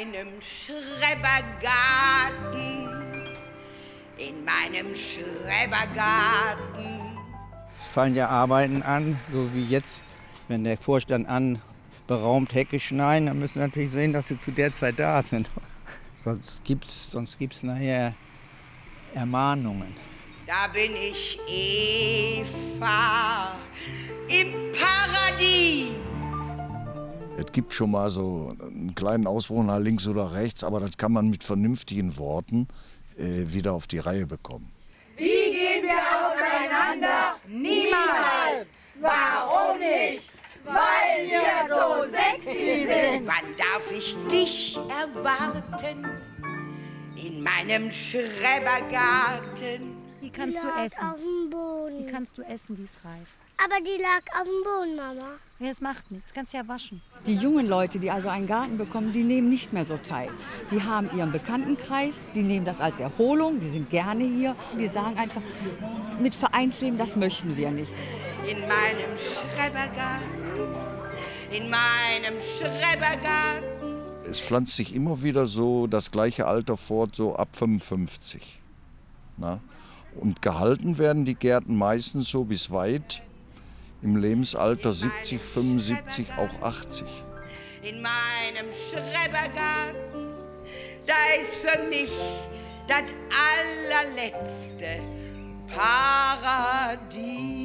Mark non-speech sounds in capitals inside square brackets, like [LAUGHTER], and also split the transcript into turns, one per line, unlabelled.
meinem Schrebergarten, in meinem Schrebergarten.
Es fallen ja Arbeiten an, so wie jetzt, wenn der Vorstand anberaumt Hecke schneiden, dann müssen wir natürlich sehen, dass sie zu der Zeit da sind. [LAUGHS] Sonst gibt es sonst gibt's nachher Ermahnungen.
Da bin ich Eva im.
Es gibt schon mal so einen kleinen Ausbruch nach links oder rechts, aber das kann man mit vernünftigen Worten äh, wieder auf die Reihe bekommen.
Wie gehen wir auseinander? Niemals! Warum nicht? Weil wir so sexy sind!
Wann darf ich dich erwarten? In meinem Schrebergarten.
Die kannst du essen. Die kannst du essen, die ist reif.
Aber die lag auf dem Boden, Mama.
Ja, das macht nichts, kannst ja waschen.
Die jungen Leute, die also einen Garten bekommen, die nehmen nicht mehr so teil. Die haben ihren Bekanntenkreis, die nehmen das als Erholung, die sind gerne hier. Die sagen einfach, mit Vereinsleben, das möchten wir nicht.
In meinem Schrebergarten. In meinem Schrebergarten.
Es pflanzt sich immer wieder so das gleiche Alter fort, so ab 55. Na? Und gehalten werden die Gärten meistens so bis weit im Lebensalter 70, 75, auch 80.
In meinem Schrebergarten. Da ist für mich das allerletzte Paradies.